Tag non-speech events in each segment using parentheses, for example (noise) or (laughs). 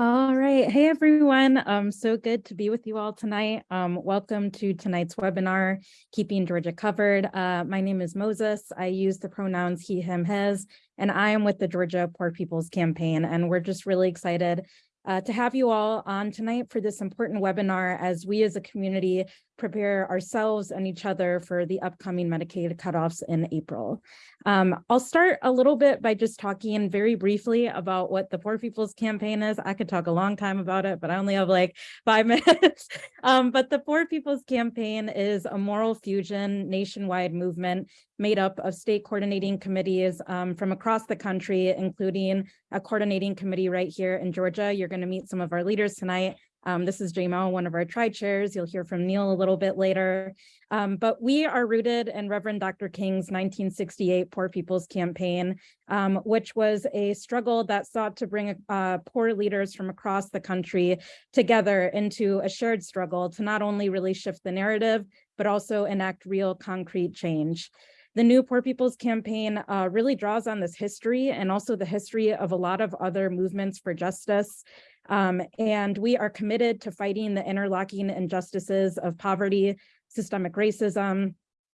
All right. Hey, everyone. Um, so good to be with you all tonight. Um, welcome to tonight's webinar, Keeping Georgia Covered. Uh, my name is Moses. I use the pronouns he, him, his, and I am with the Georgia Poor People's Campaign. And we're just really excited uh, to have you all on tonight for this important webinar as we as a community prepare ourselves and each other for the upcoming Medicaid cutoffs in April. Um, I'll start a little bit by just talking very briefly about what the Poor People's Campaign is. I could talk a long time about it, but I only have like (laughs) five minutes. (laughs) um, but the Poor People's Campaign is a moral fusion nationwide movement made up of state coordinating committees um, from across the country, including a coordinating committee right here in Georgia. You're going to meet some of our leaders tonight um, this is Jamal, one of our tri-chairs. You'll hear from Neil a little bit later. Um, but we are rooted in Reverend Dr. King's 1968 Poor People's Campaign, um, which was a struggle that sought to bring uh, poor leaders from across the country together into a shared struggle to not only really shift the narrative, but also enact real concrete change. The new Poor People's Campaign uh, really draws on this history and also the history of a lot of other movements for justice um, and we are committed to fighting the interlocking injustices of poverty, systemic racism,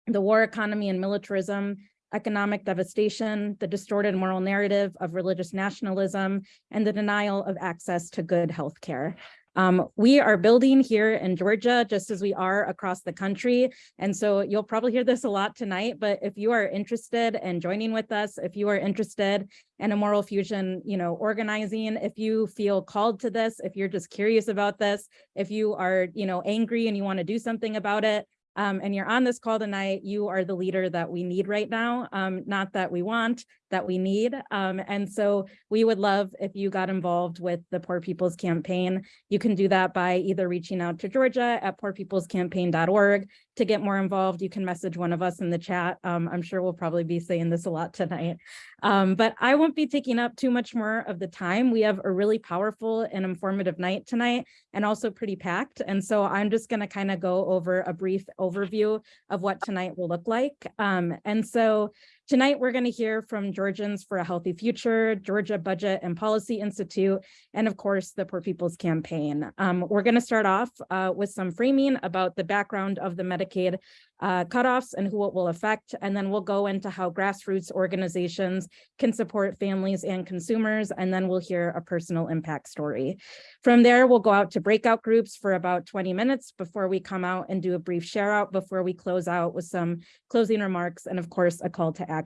the war economy and militarism, economic devastation, the distorted moral narrative of religious nationalism, and the denial of access to good health care. Um, we are building here in Georgia, just as we are across the country. And so you'll probably hear this a lot tonight, but if you are interested in joining with us, if you are interested in a moral fusion, you know, organizing, if you feel called to this, if you're just curious about this, if you are, you know, angry and you want to do something about it, um, and you're on this call tonight, you are the leader that we need right now, um, not that we want, that we need. Um, and so we would love if you got involved with the Poor People's Campaign. You can do that by either reaching out to Georgia at poorpeoplescampaign.org to get more involved. You can message one of us in the chat. Um, I'm sure we'll probably be saying this a lot tonight. Um, but I won't be taking up too much more of the time. We have a really powerful and informative night tonight and also pretty packed. And so I'm just going to kind of go over a brief overview of what tonight will look like. Um, and so Tonight, we're going to hear from Georgians for a Healthy Future, Georgia Budget and Policy Institute, and of course, the Poor People's Campaign. Um, we're going to start off uh, with some framing about the background of the Medicaid uh, cutoffs and who it will affect, and then we'll go into how grassroots organizations can support families and consumers, and then we'll hear a personal impact story. From there, we'll go out to breakout groups for about 20 minutes before we come out and do a brief share out before we close out with some closing remarks and of course a call to action.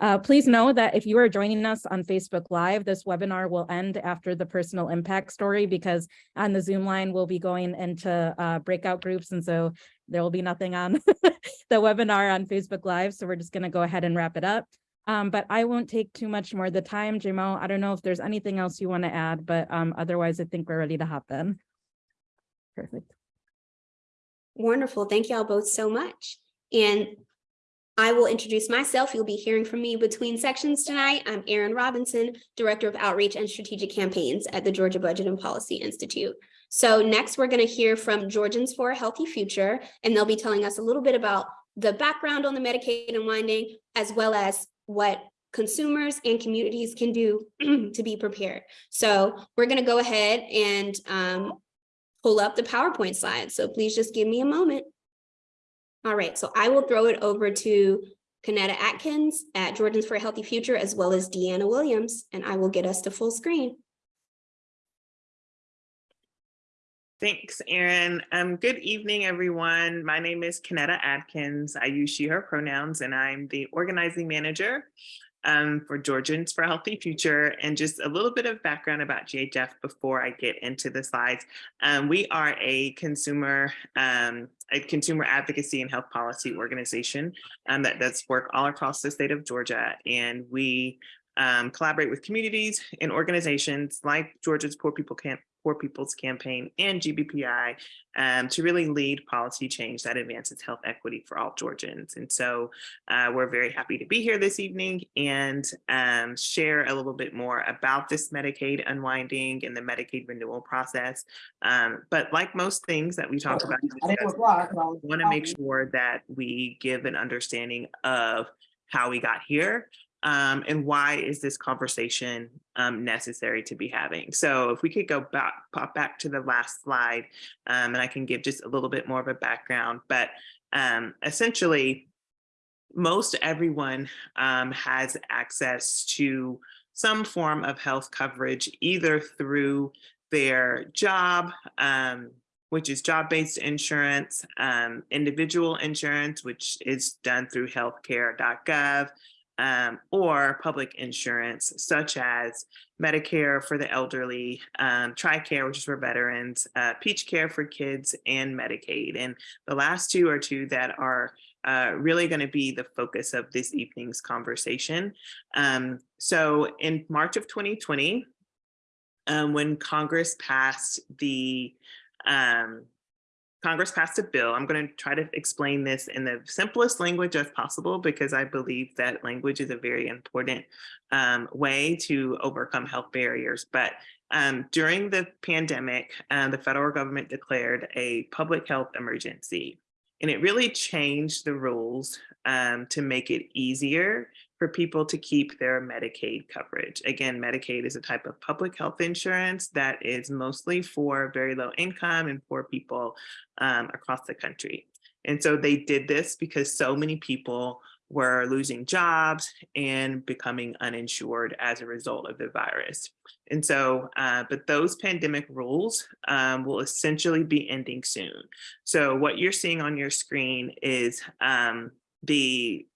Uh, please know that if you are joining us on Facebook Live, this webinar will end after the personal impact story because on the Zoom line, we'll be going into uh, breakout groups. And so there will be nothing on (laughs) the webinar on Facebook Live. So we're just going to go ahead and wrap it up. Um, but I won't take too much more of the time. Jamal, I don't know if there's anything else you want to add, but um, otherwise I think we're ready to hop in. Perfect. Wonderful. Thank you all both so much. And I will introduce myself. You'll be hearing from me between sections tonight. I'm Erin Robinson, Director of Outreach and Strategic Campaigns at the Georgia Budget and Policy Institute. So next we're going to hear from Georgians for a Healthy Future, and they'll be telling us a little bit about the background on the Medicaid unwinding, as well as what consumers and communities can do (clears throat) to be prepared. So we're going to go ahead and um, pull up the PowerPoint slides. So please just give me a moment. All right, so I will throw it over to Kanetta Atkins at Georgians for a Healthy Future, as well as Deanna Williams, and I will get us to full screen. Thanks, Erin. Um, good evening, everyone. My name is Kanetta Atkins. I use she, her pronouns, and I'm the organizing manager um, for Georgians for a Healthy Future. And just a little bit of background about GHF before I get into the slides. Um, we are a consumer um, a consumer advocacy and health policy organization um, that does work all across the state of Georgia. And we um, collaborate with communities and organizations like Georgia's Poor People Camp Poor People's Campaign and GBPI um, to really lead policy change that advances health equity for all Georgians. And so uh, we're very happy to be here this evening and um, share a little bit more about this Medicaid unwinding and the Medicaid renewal process. Um, but like most things that we talk about, I want to make sure that we give an understanding of how we got here um, and why is this conversation um, necessary to be having? So if we could go back, pop back to the last slide, um, and I can give just a little bit more of a background, but um, essentially, most everyone um, has access to some form of health coverage, either through their job, um, which is job-based insurance, individual insurance, which is done through healthcare.gov, um, or public insurance, such as Medicare for the elderly, um, TRICARE, which is for veterans, uh, Peach Care for kids, and Medicaid. And the last two are two that are uh, really going to be the focus of this evening's conversation. Um, so in March of 2020, um, when Congress passed the um, Congress passed a bill. I'm going to try to explain this in the simplest language as possible because I believe that language is a very important um, way to overcome health barriers. But um, during the pandemic, uh, the federal government declared a public health emergency. And it really changed the rules um, to make it easier for people to keep their Medicaid coverage. Again, Medicaid is a type of public health insurance that is mostly for very low income and poor people um, across the country. And so they did this because so many people were losing jobs and becoming uninsured as a result of the virus. And so, uh, but those pandemic rules um, will essentially be ending soon. So what you're seeing on your screen is um, the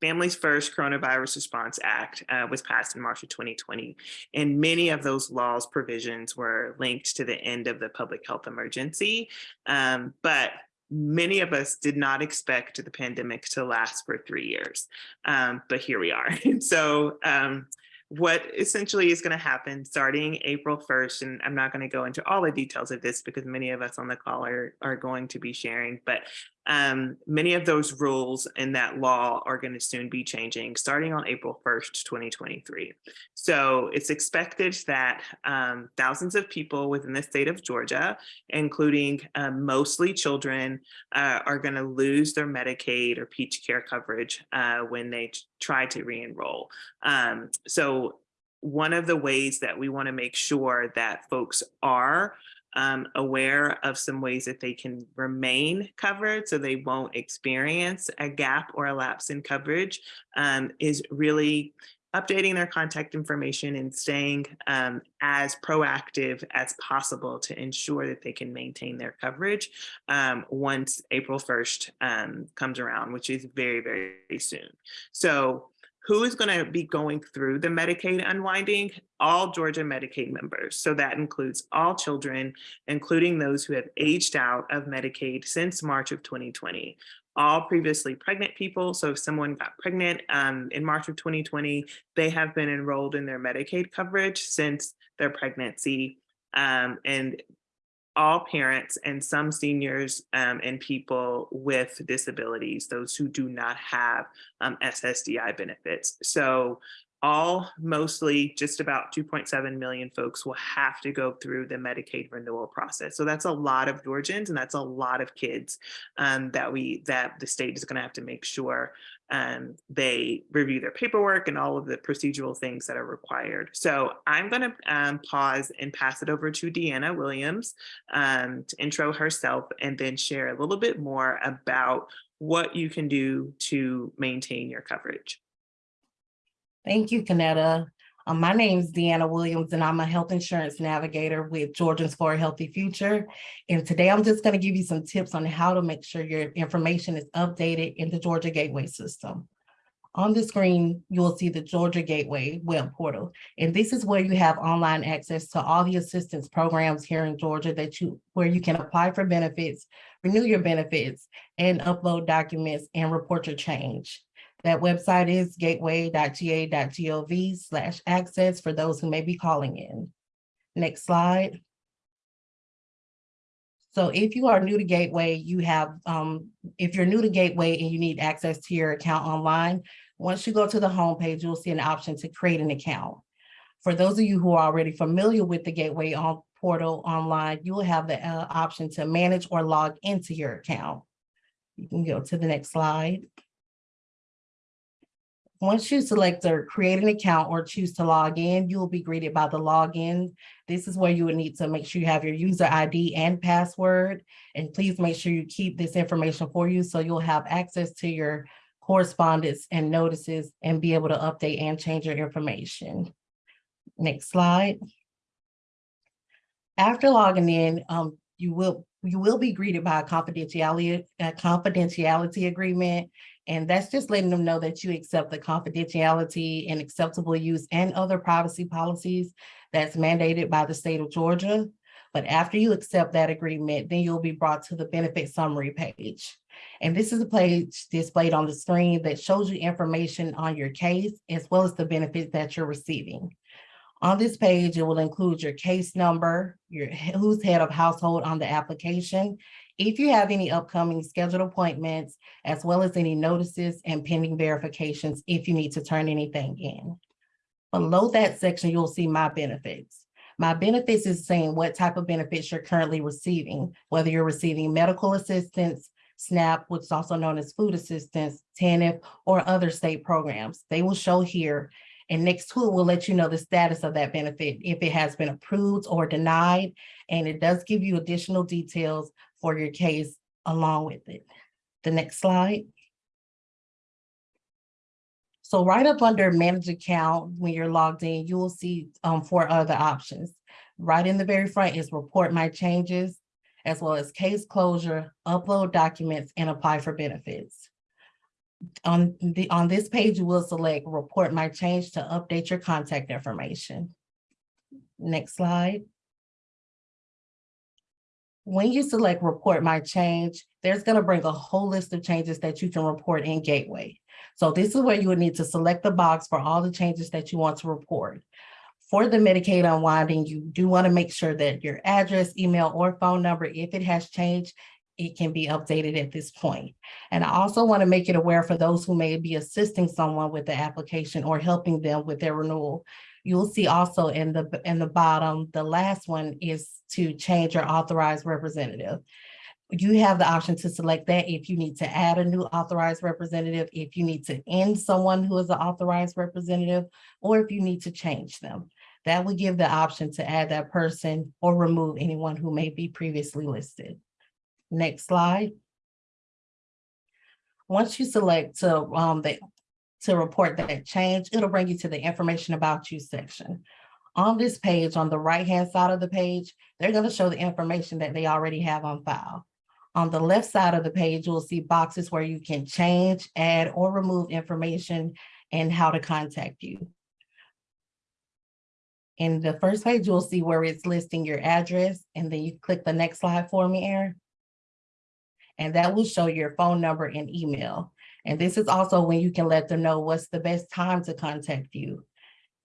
Families First Coronavirus Response Act uh, was passed in March of 2020, and many of those laws provisions were linked to the end of the public health emergency. Um, but many of us did not expect the pandemic to last for three years, um, but here we are. And (laughs) so um, what essentially is going to happen starting April 1st, and I'm not going to go into all the details of this because many of us on the call are, are going to be sharing, but um, many of those rules in that law are going to soon be changing starting on April 1st, 2023. So it's expected that um, thousands of people within the state of Georgia, including uh, mostly children, uh, are going to lose their Medicaid or Peach Care coverage uh, when they try to re-enroll. Um, so one of the ways that we want to make sure that folks are um, aware of some ways that they can remain covered so they won't experience a gap or a lapse in coverage um, is really updating their contact information and staying um, as proactive as possible to ensure that they can maintain their coverage um, once April 1st um, comes around, which is very, very soon. So who is going to be going through the Medicaid unwinding? All Georgia Medicaid members. So that includes all children, including those who have aged out of Medicaid since March of 2020. All previously pregnant people. So if someone got pregnant um, in March of 2020, they have been enrolled in their Medicaid coverage since their pregnancy. Um, and all parents and some seniors um, and people with disabilities, those who do not have um, SSDI benefits. So all mostly just about 2.7 million folks will have to go through the Medicaid renewal process. So that's a lot of Georgians and that's a lot of kids um, that we that the state is going to have to make sure um, they review their paperwork and all of the procedural things that are required. So I'm going to um, pause and pass it over to Deanna Williams um, to intro herself and then share a little bit more about what you can do to maintain your coverage. Thank you, Kanetta. Um, my name is Deanna Williams, and I'm a health insurance navigator with Georgians for a Healthy Future. And today I'm just going to give you some tips on how to make sure your information is updated in the Georgia Gateway system. On the screen, you will see the Georgia Gateway web portal. And this is where you have online access to all the assistance programs here in Georgia that you where you can apply for benefits, renew your benefits, and upload documents and report your change. That website is gateway.ga.gov slash access for those who may be calling in. Next slide. So if you are new to Gateway, you have, um, if you're new to Gateway and you need access to your account online, once you go to the homepage, you'll see an option to create an account. For those of you who are already familiar with the Gateway on portal online, you will have the uh, option to manage or log into your account. You can go to the next slide. Once you select or create an account or choose to log in, you will be greeted by the login. This is where you would need to make sure you have your user ID and password. And please make sure you keep this information for you so you'll have access to your correspondence and notices and be able to update and change your information. Next slide. After logging in, um, you will, you will be greeted by a confidentiality, a confidentiality agreement. And that's just letting them know that you accept the confidentiality and acceptable use and other privacy policies that's mandated by the state of Georgia. But after you accept that agreement, then you'll be brought to the benefit summary page. And this is a page displayed on the screen that shows you information on your case as well as the benefits that you're receiving. On this page, it will include your case number, your who's head of household on the application. If you have any upcoming scheduled appointments, as well as any notices and pending verifications if you need to turn anything in. Below that section, you'll see my benefits. My benefits is saying what type of benefits you're currently receiving, whether you're receiving medical assistance, SNAP, which is also known as food assistance, TANF, or other state programs. They will show here. And next to it will let you know the status of that benefit, if it has been approved or denied. And it does give you additional details for your case along with it. The next slide. So right up under manage account, when you're logged in, you will see um, four other options. Right in the very front is report my changes, as well as case closure, upload documents, and apply for benefits. On the, on this page, you will select report my change to update your contact information. Next slide. When you select report my change, there's gonna bring a whole list of changes that you can report in Gateway. So this is where you would need to select the box for all the changes that you want to report. For the Medicaid unwinding, you do want to make sure that your address, email, or phone number, if it has changed, it can be updated at this point. And I also want to make it aware for those who may be assisting someone with the application or helping them with their renewal. You'll see also in the, in the bottom, the last one is to change your authorized representative. You have the option to select that if you need to add a new authorized representative, if you need to end someone who is an authorized representative, or if you need to change them. That would give the option to add that person or remove anyone who may be previously listed. Next slide. Once you select to um the to report that change, it'll bring you to the information about you section. On this page, on the right-hand side of the page, they're going to show the information that they already have on file. On the left side of the page, you'll see boxes where you can change, add, or remove information and how to contact you. In the first page, you'll see where it's listing your address, and then you click the next slide for me, Aaron. And that will show your phone number and email. And this is also when you can let them know what's the best time to contact you.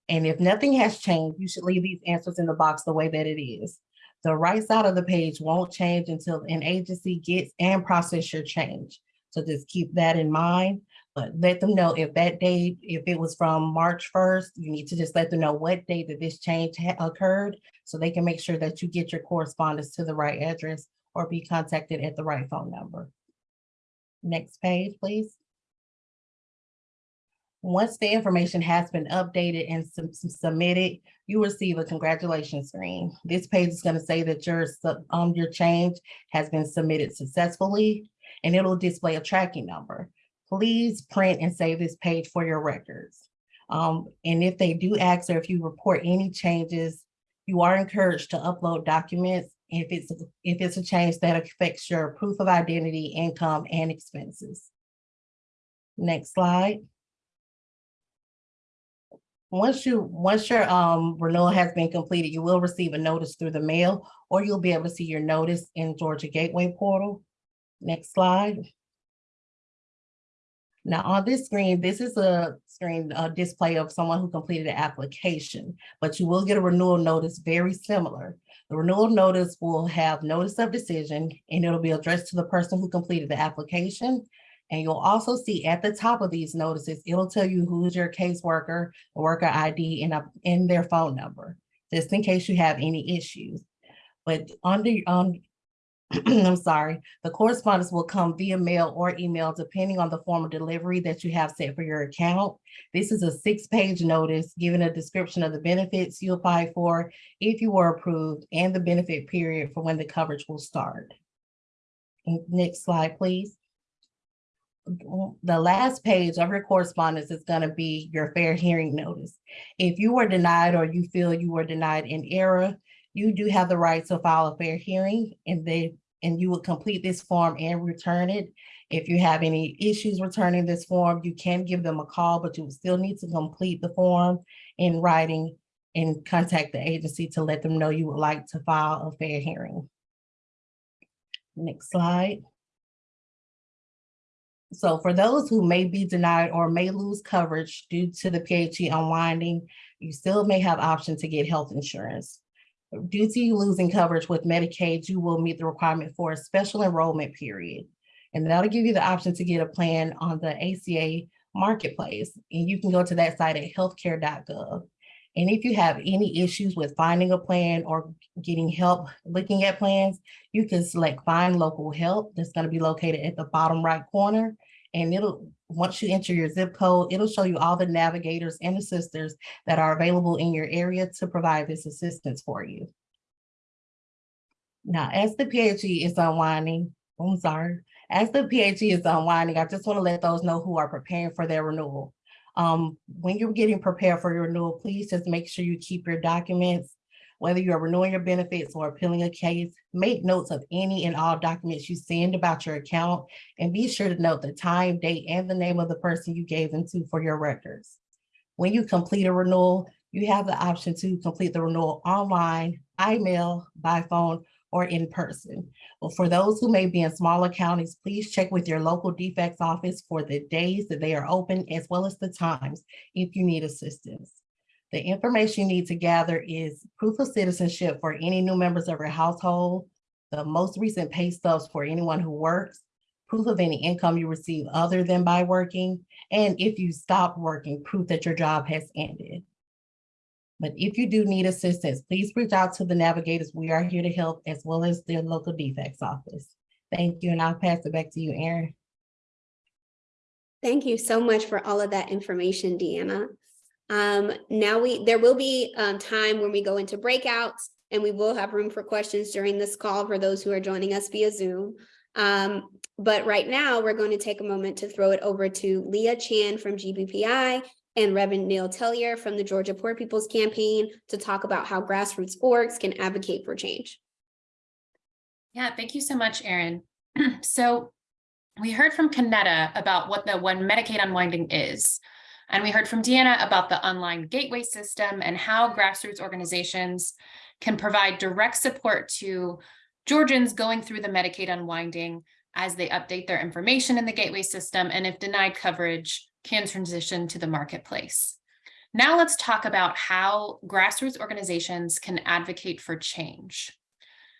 And if nothing has changed, you should leave these answers in the box the way that it is. The right side of the page won't change until an agency gets and process your change. So just keep that in mind, but let them know if that date, if it was from March 1st, you need to just let them know what date that this change occurred so they can make sure that you get your correspondence to the right address or be contacted at the right phone number. Next page, please. Once the information has been updated and sub- sub- submitted, you receive a congratulations screen. This page is going to say that your, um, your change has been submitted successfully, and it'll display a tracking number. Please print and save this page for your records. Um, and if they do ask or if you report any changes, you are encouraged to upload documents if it's, if it's a change that affects your proof of identity, income, and expenses. Next slide. Once you, once your um renewal has been completed, you will receive a notice through the mail, or you'll be able to see your notice in Georgia Gateway portal. Next slide. Now on this screen, this is a screen uh, display of someone who completed the application, but you will get a renewal notice very similar. The renewal notice will have notice of decision and it'll be addressed to the person who completed the application and you'll also see at the top of these notices, it'll tell you who's your caseworker, worker ID, and, their phone number, just in case you have any issues. But under, um, on, (clears throat) I'm sorry, the correspondence will come via mail or email depending on the form of delivery that you have set for your account. This is a six-page notice giving a description of the benefits you apply for if you were approved and the benefit period for when the coverage will start. Next slide, please. The last page of your correspondence is gonna be your fair hearing notice. If you were denied or you feel you were denied in error, you do have the right to file a fair hearing and they, and you will complete this form and return it. If you have any issues returning this form, you can give them a call, but you still need to complete the form in writing and contact the agency to let them know you would like to file a fair hearing. Next slide. So for those who may be denied or may lose coverage due to the PHE unwinding, you still may have option to get health insurance. Due to you losing coverage with Medicaid, you will meet the requirement for a special enrollment period. And that'll give you the option to get a plan on the ACA marketplace. And you can go to that site at healthcare.gov. And if you have any issues with finding a plan or getting help looking at plans, you can select find local help. That's going to be located at the bottom right corner. And it'll, once you enter your zip code, it'll show you all the navigators and assisters that are available in your area to provide this assistance for you. Now, as the PHE is unwinding, I'm sorry, as the PHE is unwinding, I just want to let those know who are preparing for their renewal. Um, when you're getting prepared for your renewal, please just make sure you keep your documents, whether you're renewing your benefits or appealing a case, make notes of any and all documents you send about your account and be sure to note the time, date, and the name of the person you gave them to for your records. When you complete a renewal, you have the option to complete the renewal online, email, by phone, or in person. Well, for those who may be in smaller counties, please check with your local DFCS office for the days that they are open as well as the times if you need assistance. The information you need to gather is proof of citizenship for any new members of your household, the most recent pay stubs for anyone who works, proof of any income you receive other than by working, and if you stop working, proof that your job has ended. But if you do need assistance, please reach out to the navigators. We are here to help as well as their local DFCS office. Thank you, and I'll pass it back to you, Erin. Thank you so much for all of that information, Deanna. Um, now we, there will be um, time when we go into breakouts and we will have room for questions during this call for those who are joining us via Zoom. Um, but right now, we're going to take a moment to throw it over to Leah Chan from GBPI and Reverend Neil Tellier from the Georgia Poor People's Campaign to talk about how grassroots orgs can advocate for change. Yeah, thank you so much, Erin. (clears throat) so we heard from Kanetta about what the One Medicaid Unwinding is. And we heard from Deanna about the online gateway system and how grassroots organizations can provide direct support to Georgians going through the Medicaid unwinding as they update their information in the gateway system and if denied coverage can transition to the marketplace. Now let's talk about how grassroots organizations can advocate for change.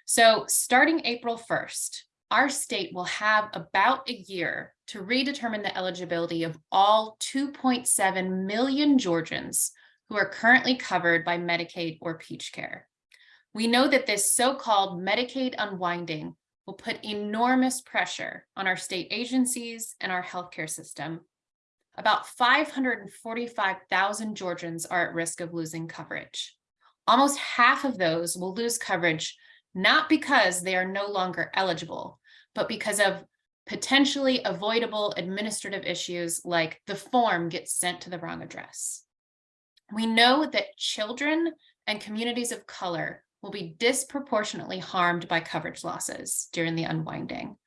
So starting April 1st, our state will have about a year to redetermine the eligibility of all 2.7 million Georgians who are currently covered by Medicaid or Peach Care. We know that this so-called Medicaid unwinding will put enormous pressure on our state agencies and our healthcare system. About 545,000 Georgians are at risk of losing coverage. Almost half of those will lose coverage, not because they are no longer eligible, but because of potentially avoidable administrative issues like the form gets sent to the wrong address. We know that children and communities of color will be disproportionately harmed by coverage losses during the unwinding,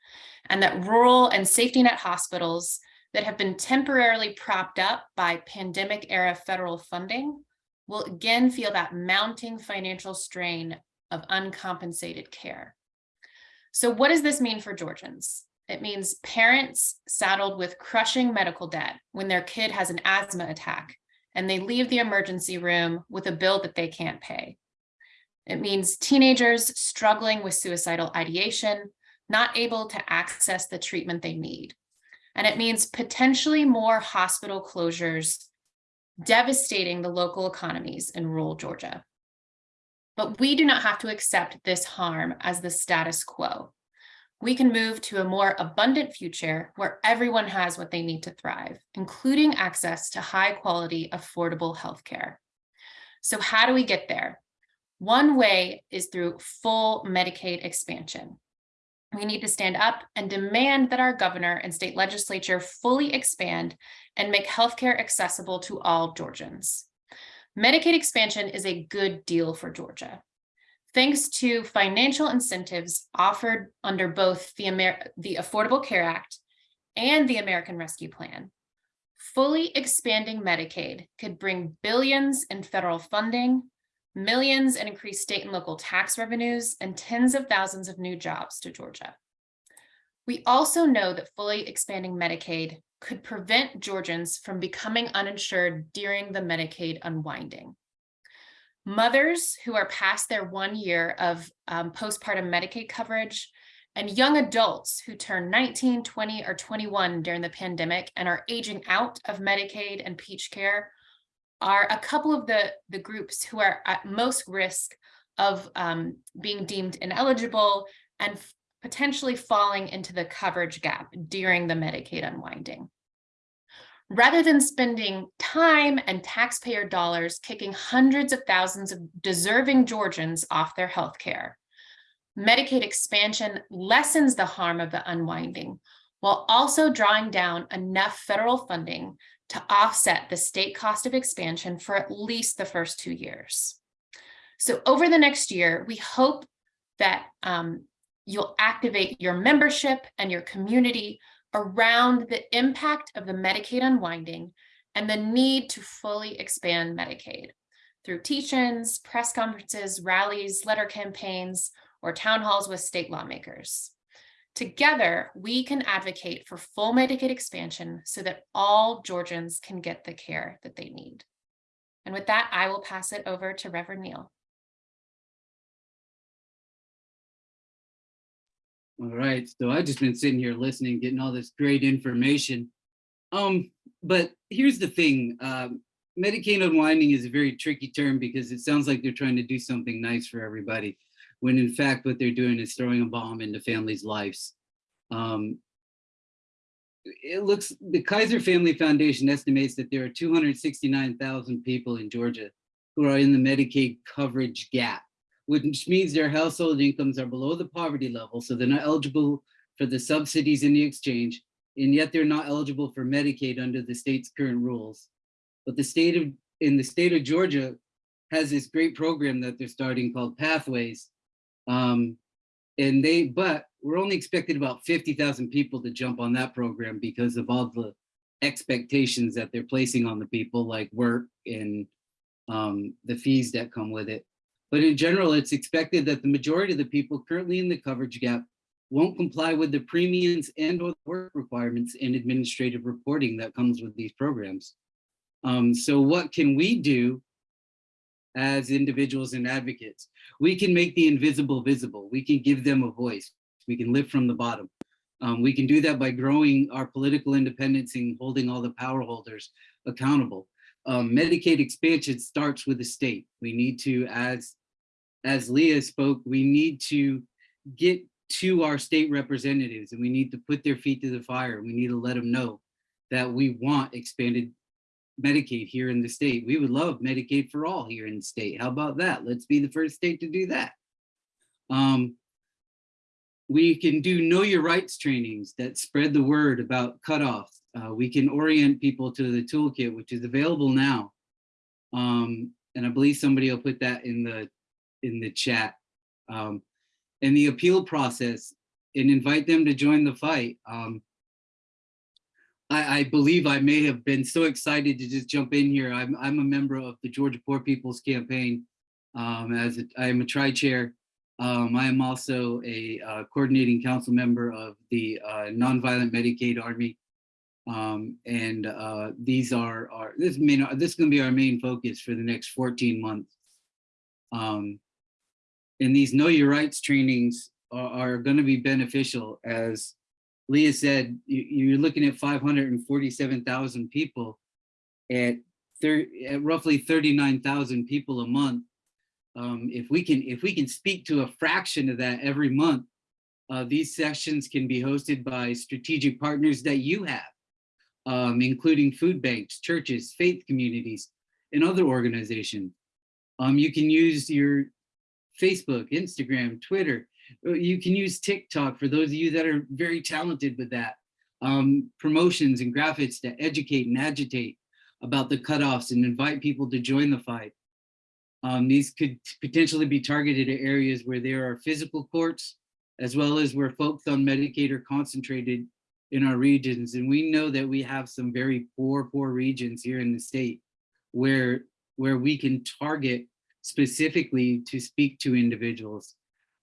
and that rural and safety net hospitals that have been temporarily propped up by pandemic era federal funding will again feel that mounting financial strain of uncompensated care. So what does this mean for Georgians? It means parents saddled with crushing medical debt when their kid has an asthma attack and they leave the emergency room with a bill that they can't pay. It means teenagers struggling with suicidal ideation, not able to access the treatment they need. And it means potentially more hospital closures, devastating the local economies in rural Georgia. But we do not have to accept this harm as the status quo. we can move to a more abundant future where everyone has what they need to thrive, including access to high quality, affordable healthcare. So how do we get there? One way is through full Medicaid expansion. We need to stand up and demand that our governor and state legislature fully expand and make healthcare accessible to all Georgians. Medicaid expansion is a good deal for Georgia. Thanks to financial incentives offered under both the, Amer the Affordable Care Act and the American Rescue Plan, fully expanding Medicaid could bring billions in federal funding, millions in increased state and local tax revenues, and tens of thousands of new jobs to Georgia. We also know that fully expanding Medicaid could prevent Georgians from becoming uninsured during the Medicaid unwinding. Mothers who are past their one year of um, postpartum Medicaid coverage and young adults who turn 19, 20, or 21 during the pandemic and are aging out of Medicaid and Peach Care are a couple of the, the groups who are at most risk of um, being deemed ineligible and potentially falling into the coverage gap during the Medicaid unwinding. Rather than spending time and taxpayer dollars kicking hundreds of thousands of deserving Georgians off their health care, Medicaid expansion lessens the harm of the unwinding while also drawing down enough federal funding to offset the state cost of expansion for at least the first two years. So over the next year, we hope that um, you'll activate your membership and your community around the impact of the Medicaid unwinding and the need to fully expand Medicaid through teach-ins, press conferences, rallies, letter campaigns, or town halls with state lawmakers. Together, we can advocate for full Medicaid expansion so that all Georgians can get the care that they need. And with that, I will pass it over to Reverend Neal. All right, so I've just been sitting here listening, getting all this great information. Um, but here's the thing, um, Medicaid unwinding is a very tricky term because it sounds like they're trying to do something nice for everybody, when in fact what they're doing is throwing a bomb into families' lives. Um, it looks, the Kaiser Family Foundation estimates that there are 269,000 people in Georgia who are in the Medicaid coverage gap which means their household incomes are below the poverty level, so they're not eligible for the subsidies in the exchange, and yet they're not eligible for Medicaid under the state's current rules. But the state of, in the state of Georgia has this great program that they're starting called Pathways. Um, and they, but we're only expected about 50,000 people to jump on that program because of all the expectations that they're placing on the people like work and um, the fees that come with it. But in general, it's expected that the majority of the people currently in the coverage gap won't comply with the premiums and or work requirements and administrative reporting that comes with these programs. Um, so what can we do as individuals and advocates? We can make the invisible visible. We can give them a voice. We can live from the bottom. Um, we can do that by growing our political independence and holding all the power holders accountable. Um, Medicaid expansion starts with the state. We need to, as as Leah spoke, we need to get to our state representatives and we need to put their feet to the fire. We need to let them know that we want expanded Medicaid here in the state. We would love Medicaid for all here in the state. How about that? Let's be the first state to do that. Um, we can do know your rights trainings that spread the word about cutoffs. Uh, we can orient people to the toolkit, which is available now. Um, and I believe somebody will put that in the in the chat. Um, and the appeal process and invite them to join the fight. Um, I, I, believe I may have been so excited to just jump in here. I'm, I'm a member of the Georgia Poor People's Campaign. Um, as a, I am a tri-chair. Um, I am also a uh, coordinating council member of the uh, Nonviolent Medicaid Army. Um, and uh, these are, are this, main, this is going to be our main focus for the next 14 months. Um, and these know your rights trainings are, are going to be beneficial as Leah said, you, are looking at 547,000 people at, at roughly 39,000 people a month. Um, if we can if we can speak to a fraction of that every month, Uh, these sessions can be hosted by strategic partners that you have, um, including food banks, churches, faith communities, and other organizations. Um, you can use your Facebook, Instagram, Twitter. Uh, You can use TikTok for those of you that are very talented with that. Um, promotions and graphics to educate and agitate about the cutoffs and invite people to join the fight. Um, these could potentially be targeted at areas where there are physical courts, as well as where folks on Medicaid are concentrated in our regions. And we know that we have some very poor, poor regions here in the state where, where we can target specifically to speak to individuals.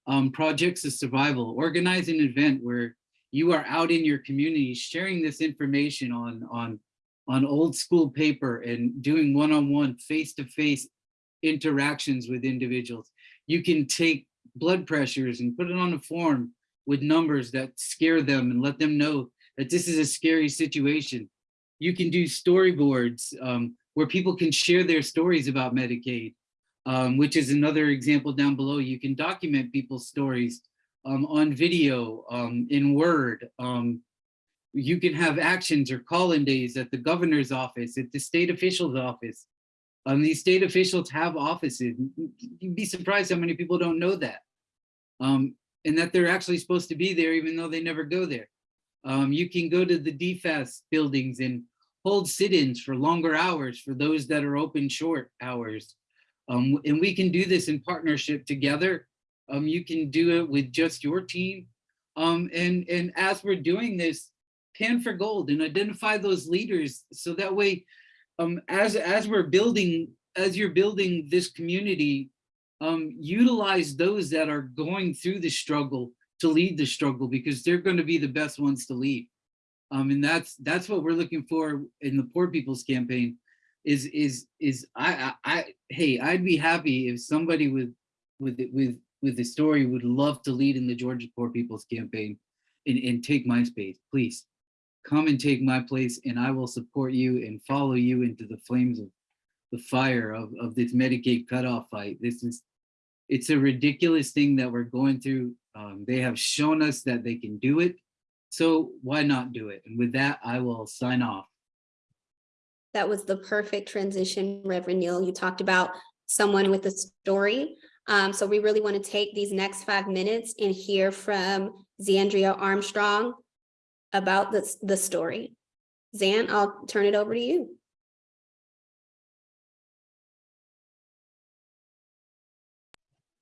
Um, projects of survival, organize an event where you are out in your community sharing this information on, on, on old school paper and doing one-on-one, face-to-face interactions with individuals. You can take blood pressures and put it on a form with numbers that scare them and let them know that this is a scary situation. You can do storyboards um, where people can share their stories about Medicaid, um, which is another example down below. You can document people's stories um, on video, um, in Word. Um, you can have actions or call-in days at the governor's office, at the state official's office. Um, these state officials have offices. You'd be surprised how many people don't know that. Um, and that they're actually supposed to be there even though they never go there. You can go to the DFCS buildings and hold sit-ins for longer hours for those that are open short hours. Um, and we can do this in partnership together. Um, you can do it with just your team. Um, and, and as we're doing this, pan for gold and identify those leaders so that way um, as as we're building, as you're building this community, um, utilize those that are going through the struggle to lead the struggle because they're going to be the best ones to lead. Um, and that's that's what we're looking for in the Poor People's Campaign. Is is is I I, I hey I'd be happy if somebody with with with with the story would love to lead in the Georgia Poor People's Campaign and, and take my space, please come and take my place and I will support you and follow you into the flames of the fire of, of this Medicaid cutoff fight. This is, it's a ridiculous thing that we're going through. Um, they have shown us that they can do it. So why not do it? And with that, I will sign off. That was the perfect transition, Reverend Neal. You talked about someone with a story. Um, so we really want to take these next five minutes and hear from Zandria Armstrong about the, the story. Zan, I'll turn it over to you.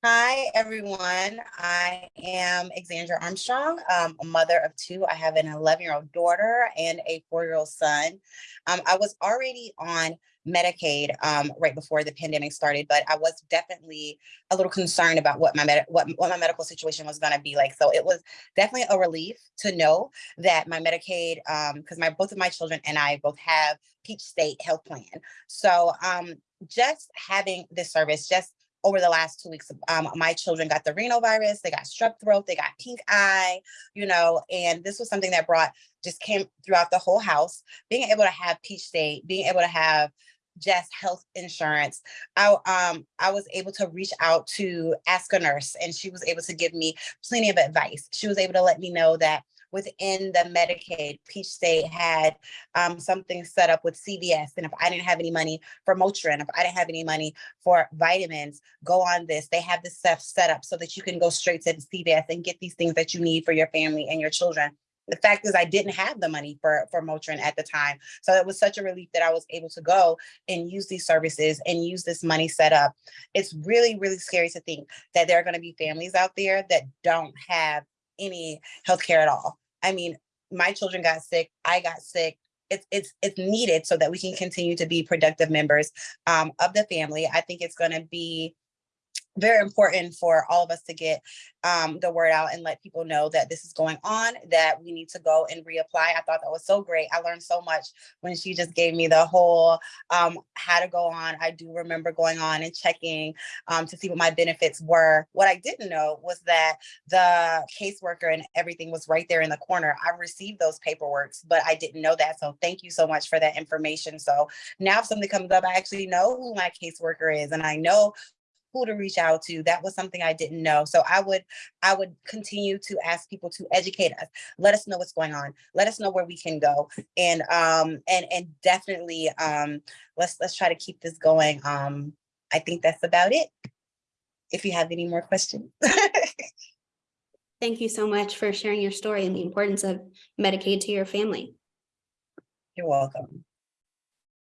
Hi, everyone. I am Exandra Armstrong, um, a mother of two. I have an 11-year-old daughter and a four-year-old son. Um, I was already on Medicaid um, right before the pandemic started, but I was definitely a little concerned about what my med what, what my medical situation was going to be like. So it was definitely a relief to know that my Medicaid, because my both of my children and I both have Peach State Health Plan. So um, just having this service, just over the last two weeks, um, my children got the rhinovirus, they got strep throat, they got pink eye, you know, and this was something that brought, just came throughout the whole house. Being able to have Peach State, being able to have just health insurance, I, um, I was able to reach out to Ask a Nurse and she was able to give me plenty of advice. She was able to let me know that within the Medicaid, Peach State had um, something set up with CVS. And if I didn't have any money for Motrin, if I didn't have any money for vitamins, go on this. They have this stuff set up so that you can go straight to the CVS and get these things that you need for your family and your children. The fact is I didn't have the money for, for Motrin at the time. So it was such a relief that I was able to go and use these services and use this money set up. It's really, really scary to think that there are gonna be families out there that don't have any healthcare at all. I mean, my children got sick, I got sick. It's it's it's needed so that we can continue to be productive members um, of the family. I think it's going to be very important for all of us to get um, the word out and let people know that this is going on, that we need to go and reapply. I thought that was so great. I learned so much when she just gave me the whole um, how to go on. I do remember going on and checking um, to see what my benefits were. What I didn't know was that the caseworker and everything was right there in the corner. I received those paperworks, but I didn't know that. So thank you so much for that information. So now if something comes up, I actually know who my caseworker is and I know who to reach out to. That was something I didn't know. So I would, I would continue to ask people to educate us. Let us know what's going on. Let us know where we can go. And, um, and, and definitely, um, let's, let's try to keep this going. Um, I think that's about it. If you have any more questions. (laughs) Thank you so much for sharing your story and the importance of Medicaid to your family. You're welcome.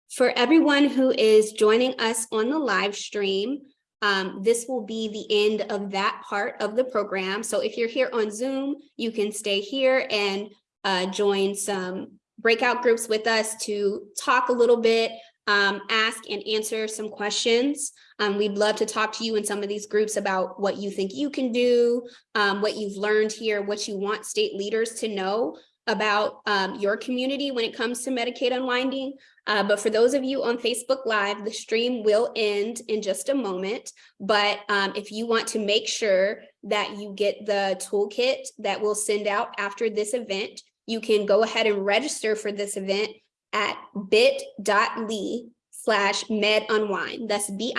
For everyone who is joining us on the live stream, um, this will be the end of that part of the program. So if you're here on Zoom, you can stay here and uh, join some breakout groups with us to talk a little bit, um, ask and answer some questions. Um, we'd love to talk to you in some of these groups about what you think you can do, um, what you've learned here, what you want state leaders to know about um, your community when it comes to Medicaid unwinding. Uh, but for those of you on Facebook Live, the stream will end in just a moment. But um, if you want to make sure that you get the toolkit that we'll send out after this event, you can go ahead and register for this event at bit.ly slash med unwind. That's bit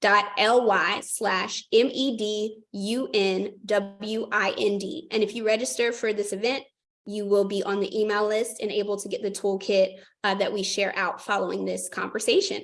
dot ly slash M E D U N W I N D. And if you register for this event, you will be on the email list and able to get the toolkit uh, that we share out following this conversation.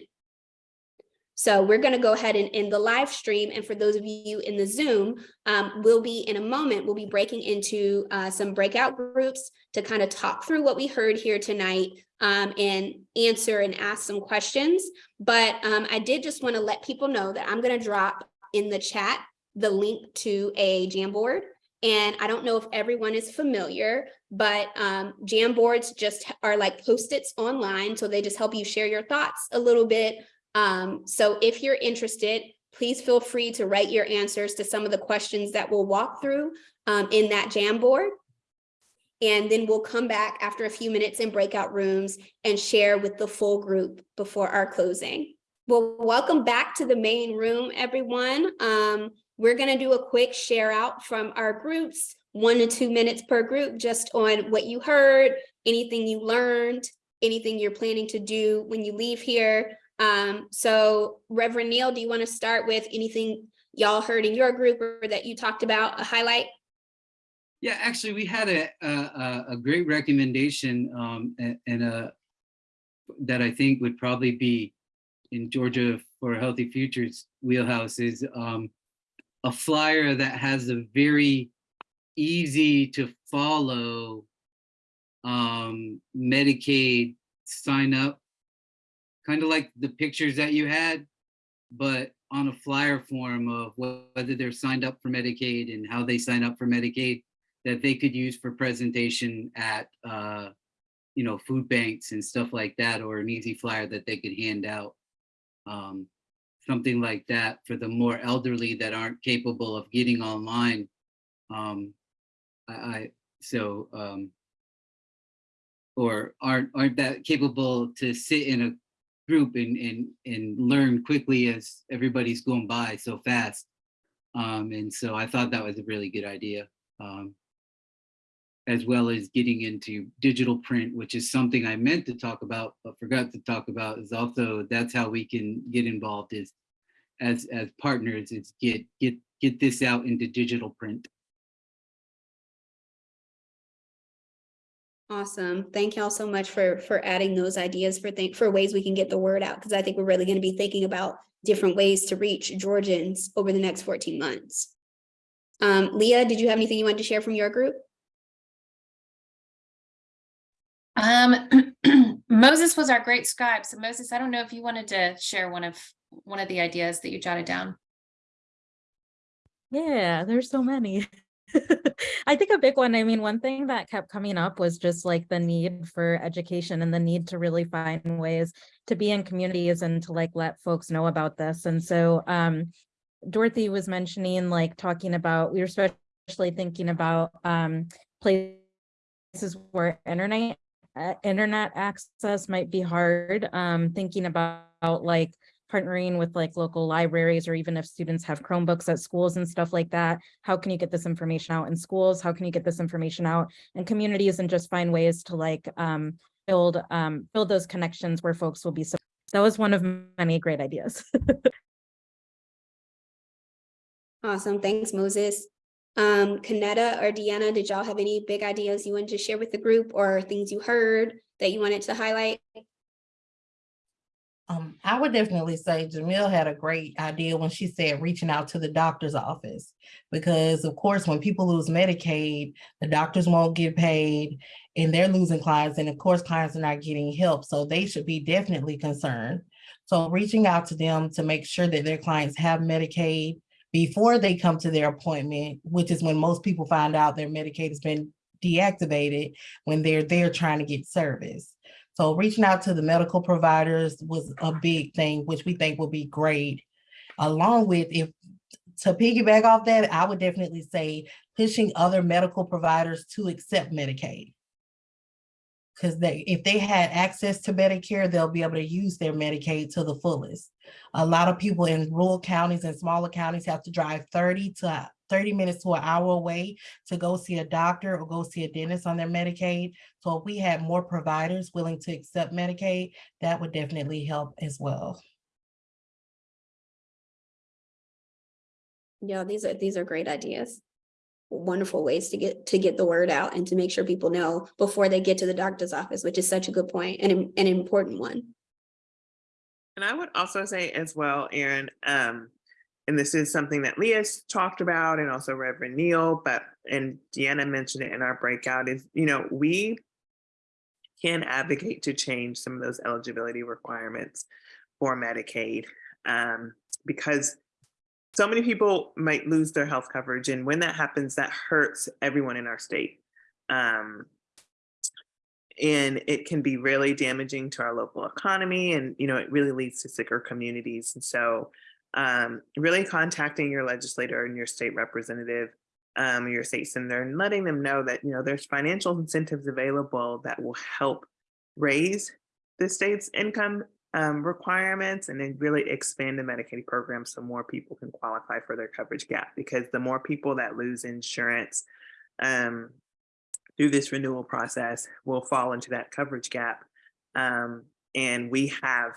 So we're going to go ahead and end the live stream. And for those of you in the Zoom, um, we'll be in a moment, we'll be breaking into uh, some breakout groups to kind of talk through what we heard here tonight um, and answer and ask some questions. But um, I did just want to let people know that I'm going to drop in the chat the link to a Jamboard. And I don't know if everyone is familiar, but um, Jamboards just are like post-its online. So they just help you share your thoughts a little bit. Um, so if you're interested, please feel free to write your answers to some of the questions that we'll walk through um, in that Jamboard. And then we'll come back after a few minutes in breakout rooms and share with the full group before our closing. Well, welcome back to the main room, everyone. Um, we're going to do a quick share out from our groups, one to two minutes per group, just on what you heard, anything you learned, anything you're planning to do when you leave here. Um, so Reverend Neil, do you want to start with anything y'all heard in your group or that you talked about, a highlight? Yeah, actually, we had a a, a great recommendation um, and, and a that I think would probably be in Georgia for Healthy Futures wheelhouse is um, a flyer that has a very easy to follow um, Medicaid sign up, kind of like the pictures that you had, but on a flyer form of whether they're signed up for Medicaid and how they sign up for Medicaid that they could use for presentation at, uh, you know, food banks and stuff like that, or an easy flyer that they could hand out. Um, something like that for the more elderly that aren't capable of getting online. Um, I, I so um, or aren't aren't that capable to sit in a group and and and learn quickly as everybody's going by so fast. Um, and so I thought that was a really good idea. Um, as well as getting into digital print, which is something I meant to talk about, but forgot to talk about is also that's how we can get involved is as as partners is get get get this out into digital print. Awesome. Thank y'all so much for for adding those ideas for think for ways we can get the word out because I think we're really going to be thinking about different ways to reach Georgians over the next 14 months. Um, Leah, did you have anything you wanted to share from your group? Um, (clears throat) Moses was our great scribe. So Moses, I don't know if you wanted to share one of one of the ideas that you jotted down. Yeah, there's so many. (laughs) I think a big one, I mean, one thing that kept coming up was just like the need for education and the need to really find ways to be in communities and to like let folks know about this. And so um, Dorothy was mentioning like talking about, we were especially thinking about um, places where internet internet access might be hard, um, thinking about like partnering with like local libraries or even if students have Chromebooks at schools and stuff like that, how can you get this information out in schools? How can you get this information out in communities and just find ways to like um, build um, build those connections where folks will be. So that was one of many great ideas. (laughs) Awesome. Thanks, Moses. Um, Kanetta or Deanna, did y'all have any big ideas you wanted to share with the group or things you heard that you wanted to highlight? Um, I would definitely say Jamil had a great idea when she said reaching out to the doctor's office. Because of course, when people lose Medicaid, the doctors won't get paid and they're losing clients. And of course, clients are not getting help. So they should be definitely concerned. So reaching out to them to make sure that their clients have Medicaid before they come to their appointment, which is when most people find out their Medicaid has been deactivated when they're there trying to get service. So reaching out to the medical providers was a big thing, which we think will be great. Along with if, to piggyback off that, I would definitely say pushing other medical providers to accept Medicaid. Because they, if they had access to Medicare, they'll be able to use their Medicaid to the fullest. A lot of people in rural counties and smaller counties have to drive thirty to thirty minutes to an hour away to go see a doctor or go see a dentist on their Medicaid. So if we had more providers willing to accept Medicaid, that would definitely help as well. Yeah, these are, these are great ideas. Wonderful ways to get, to get the word out and to make sure people know before they get to the doctor's office, which is such a good point and an an important one. And I would also say as well, Aaron, um, and this is something that Leah's talked about and also Reverend Neil, but, and Deanna mentioned it in our breakout is, you know, we can advocate to change some of those eligibility requirements for Medicaid. Um, because so many people might lose their health coverage. And when that happens, that hurts everyone in our state. Um, and it can be really damaging to our local economy and you know it really leads to sicker communities and so um, really contacting your legislator and your state representative um, your state senator and letting them know that you know there's financial incentives available that will help raise the state's income um, requirements and then really expand the Medicaid program so more people can qualify for their coverage gap because the more people that lose insurance um, through this renewal process will fall into that coverage gap. Um, and we have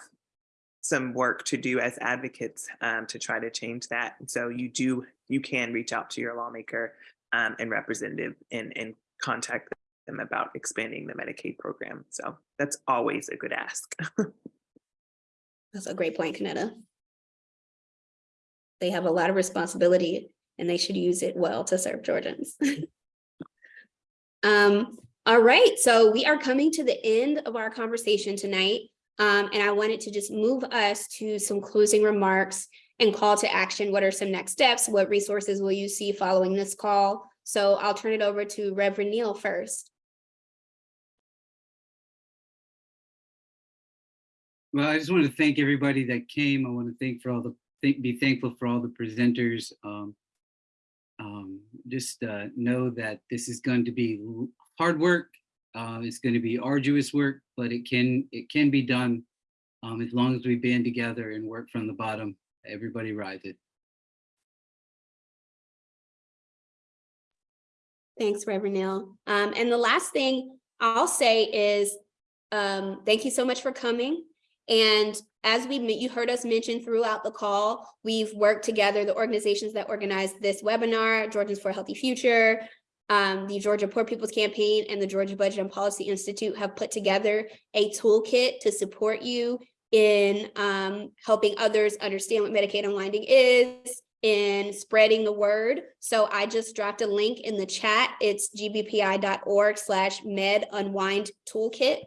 some work to do as advocates um, to try to change that. So you do, you can reach out to your lawmaker um, and representative and, and contact them about expanding the Medicaid program. So that's always a good ask. (laughs) That's a great point, Kanetta. They have a lot of responsibility and they should use it well to serve Georgians. (laughs) Um, all right, so we are coming to the end of our conversation tonight. Um, and I wanted to just move us to some closing remarks and call to action. What are some next steps? What resources will you see following this call? So I'll turn it over to Reverend Neil first. Well, I just want to thank everybody that came. I want to thank for all the, thank, be thankful for all the presenters. Um, um, just uh, know that this is going to be hard work. Uh, it's going to be arduous work, but it can it can be done um, as long as we band together and work from the bottom. Everybody rises. Thanks, Reverend Neil. Um, and the last thing I'll say is, um, thank you so much for coming. And as we, you heard us mention throughout the call, we've worked together, the organizations that organized this webinar, Georgians for a Healthy Future, um, the Georgia Poor People's Campaign and the Georgia Budget and Policy Institute have put together a toolkit to support you in um, helping others understand what Medicaid unwinding is, in spreading the word. So I just dropped a link in the chat. It's gbpi.org slash med unwind toolkit.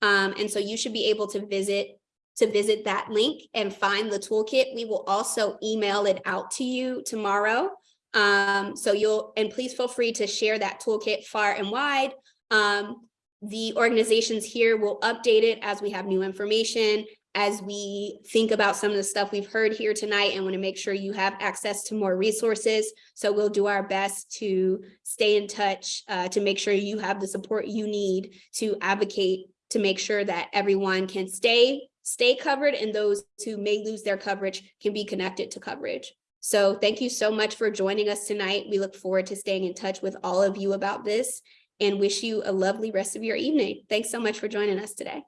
Um, and so you should be able to visit to visit that link and find the toolkit. We will also email it out to you tomorrow. Um, so you'll, and please feel free to share that toolkit far and wide. Um, the organizations here will update it as we have new information, as we think about some of the stuff we've heard here tonight and want to make sure you have access to more resources. So we'll do our best to stay in touch uh, to make sure you have the support you need to advocate to make sure that everyone can stay stay covered and those who may lose their coverage can be connected to coverage. So thank you so much for joining us tonight. We look forward to staying in touch with all of you about this and wish you a lovely rest of your evening. Thanks so much for joining us today.